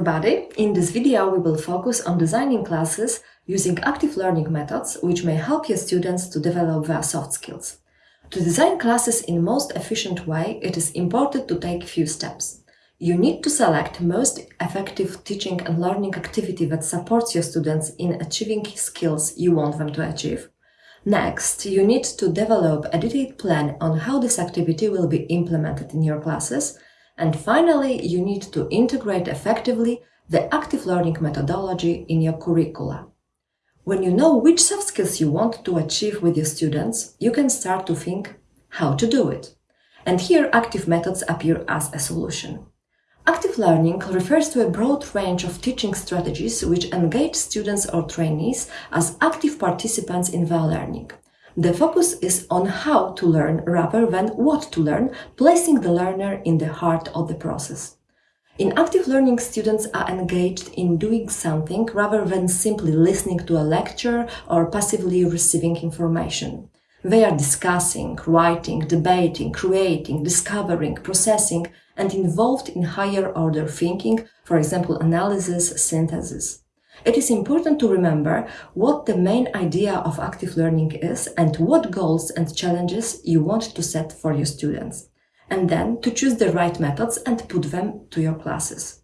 everybody! In this video we will focus on designing classes using active learning methods which may help your students to develop their soft skills. To design classes in the most efficient way, it is important to take few steps. You need to select most effective teaching and learning activity that supports your students in achieving skills you want them to achieve. Next, you need to develop a detailed plan on how this activity will be implemented in your classes and finally, you need to integrate effectively the active learning methodology in your curricula. When you know which soft skills you want to achieve with your students, you can start to think how to do it. And here active methods appear as a solution. Active learning refers to a broad range of teaching strategies which engage students or trainees as active participants in their learning. The focus is on how to learn rather than what to learn, placing the learner in the heart of the process. In active learning, students are engaged in doing something rather than simply listening to a lecture or passively receiving information. They are discussing, writing, debating, creating, discovering, processing, and involved in higher order thinking, for example, analysis, synthesis. It is important to remember what the main idea of active learning is and what goals and challenges you want to set for your students, and then to choose the right methods and put them to your classes.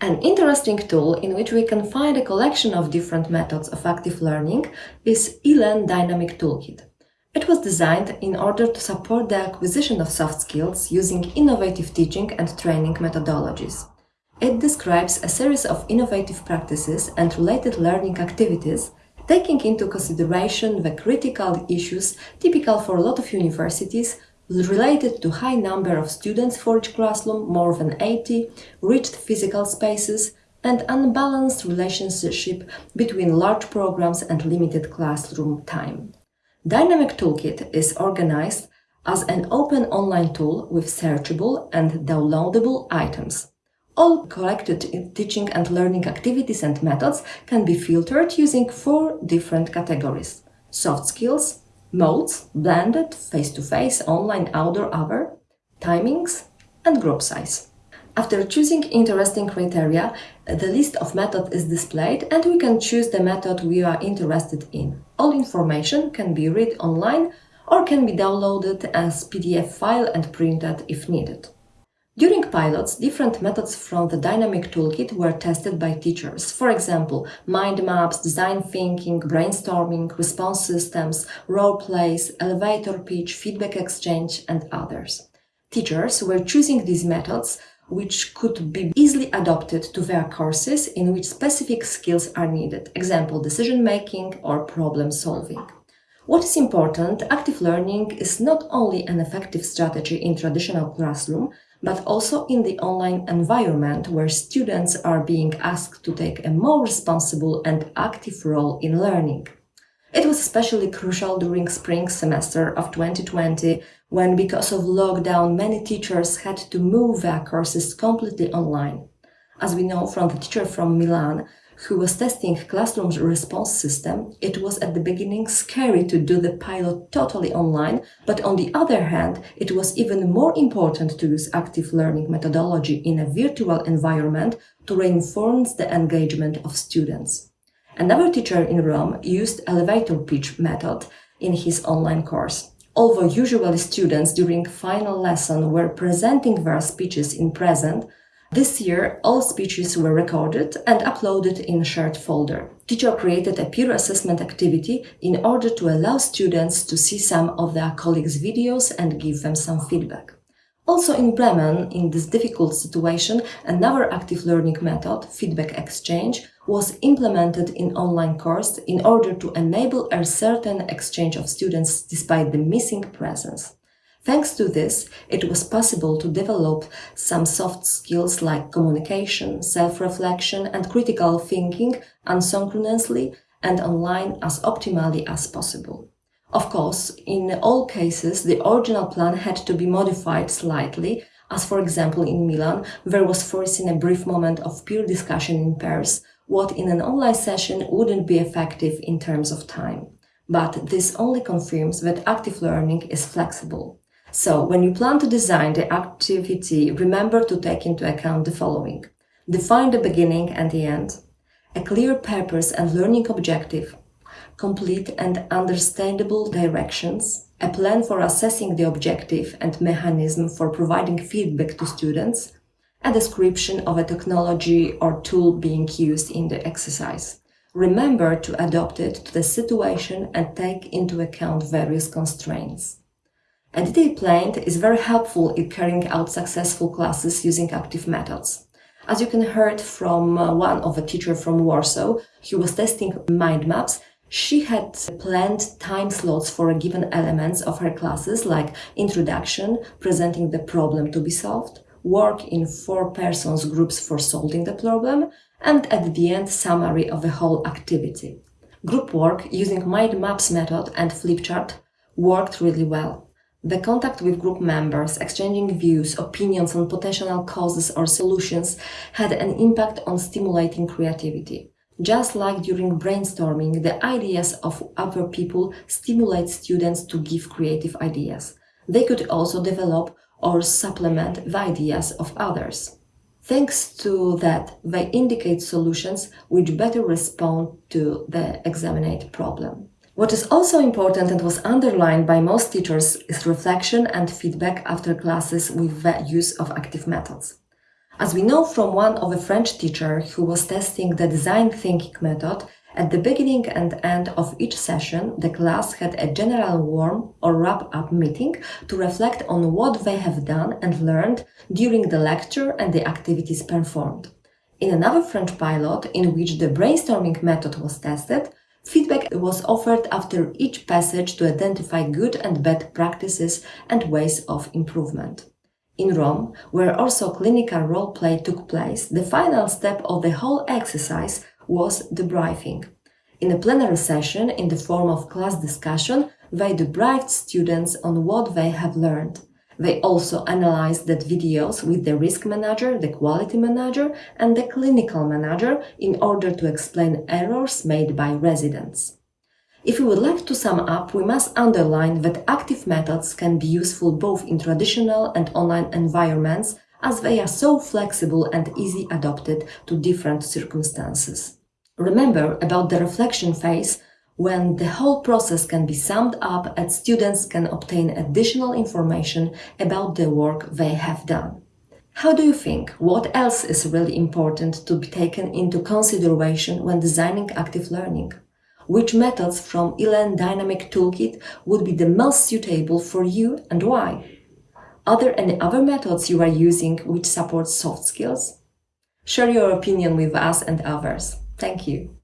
An interesting tool in which we can find a collection of different methods of active learning is ELEN Dynamic Toolkit. It was designed in order to support the acquisition of soft skills using innovative teaching and training methodologies. It describes a series of innovative practices and related learning activities, taking into consideration the critical issues typical for a lot of universities related to high number of students for each classroom, more than 80, rigid physical spaces, and unbalanced relationship between large programs and limited classroom time. Dynamic Toolkit is organized as an open online tool with searchable and downloadable items. All collected teaching and learning activities and methods can be filtered using four different categories. Soft skills, modes, blended, face-to-face, -face, online, outdoor, other, timings, and group size. After choosing interesting criteria, the list of methods is displayed and we can choose the method we are interested in. All information can be read online or can be downloaded as PDF file and printed if needed. During pilots, different methods from the dynamic toolkit were tested by teachers. For example, mind maps, design thinking, brainstorming, response systems, role plays, elevator pitch, feedback exchange, and others. Teachers were choosing these methods which could be easily adopted to their courses in which specific skills are needed, example decision making or problem solving. What is important, active learning is not only an effective strategy in traditional classroom, but also in the online environment where students are being asked to take a more responsible and active role in learning. It was especially crucial during spring semester of 2020 when because of lockdown many teachers had to move their courses completely online. As we know from the teacher from Milan, who was testing classroom's response system, it was at the beginning scary to do the pilot totally online, but on the other hand, it was even more important to use active learning methodology in a virtual environment to reinforce the engagement of students. Another teacher in Rome used elevator pitch method in his online course. Although usually students during final lesson were presenting their speeches in present, this year, all speeches were recorded and uploaded in a shared folder. Teacher created a peer assessment activity in order to allow students to see some of their colleagues' videos and give them some feedback. Also in Bremen, in this difficult situation, another active learning method, feedback exchange, was implemented in online course in order to enable a certain exchange of students despite the missing presence. Thanks to this, it was possible to develop some soft skills like communication, self-reflection and critical thinking asynchronously and online as optimally as possible. Of course, in all cases, the original plan had to be modified slightly, as for example in Milan, there was foreseen a brief moment of peer discussion in pairs, what in an online session wouldn't be effective in terms of time. But this only confirms that active learning is flexible. So when you plan to design the activity, remember to take into account the following. define the beginning and the end, a clear purpose and learning objective, complete and understandable directions, a plan for assessing the objective and mechanism for providing feedback to students, a description of a technology or tool being used in the exercise. Remember to adapt it to the situation and take into account various constraints. A detailed plan is very helpful in carrying out successful classes using active methods. As you can heard from uh, one of a teacher from Warsaw who was testing mind maps, she had planned time slots for a given elements of her classes like introduction, presenting the problem to be solved, work in four persons groups for solving the problem, and at the end summary of the whole activity. Group work using mind maps method and flipchart worked really well. The contact with group members, exchanging views, opinions on potential causes or solutions had an impact on stimulating creativity. Just like during brainstorming, the ideas of other people stimulate students to give creative ideas. They could also develop or supplement the ideas of others. Thanks to that, they indicate solutions which better respond to the examined problem. What is also important and was underlined by most teachers is reflection and feedback after classes with the use of active methods. As we know from one of a French teacher who was testing the design thinking method, at the beginning and end of each session, the class had a general warm or wrap-up meeting to reflect on what they have done and learned during the lecture and the activities performed. In another French pilot, in which the brainstorming method was tested, Feedback was offered after each passage to identify good and bad practices and ways of improvement. In Rome, where also clinical role play took place, the final step of the whole exercise was debriefing. In a plenary session in the form of class discussion, they debriefed students on what they have learned. They also analyzed the videos with the risk manager, the quality manager, and the clinical manager in order to explain errors made by residents. If we would like to sum up, we must underline that active methods can be useful both in traditional and online environments as they are so flexible and easy adopted to different circumstances. Remember about the reflection phase when the whole process can be summed up and students can obtain additional information about the work they have done. How do you think? What else is really important to be taken into consideration when designing active learning? Which methods from ELEN Dynamic Toolkit would be the most suitable for you and why? Are there any other methods you are using which support soft skills? Share your opinion with us and others. Thank you.